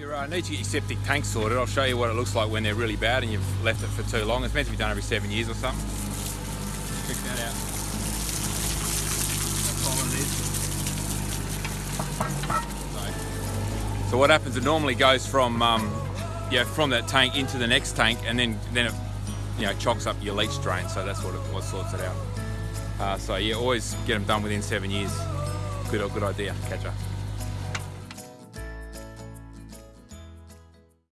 You uh, need to get your septic tank sorted. I'll show you what it looks like when they're really bad and you've left it for too long. It's meant to be done every seven years or something. Check that out. So, what happens? It normally goes from um, yeah from that tank into the next tank, and then then it you know chocks up your leach drain. So that's what it what sorts it out. Uh, so yeah, always get them done within seven years. Good good idea. catcher.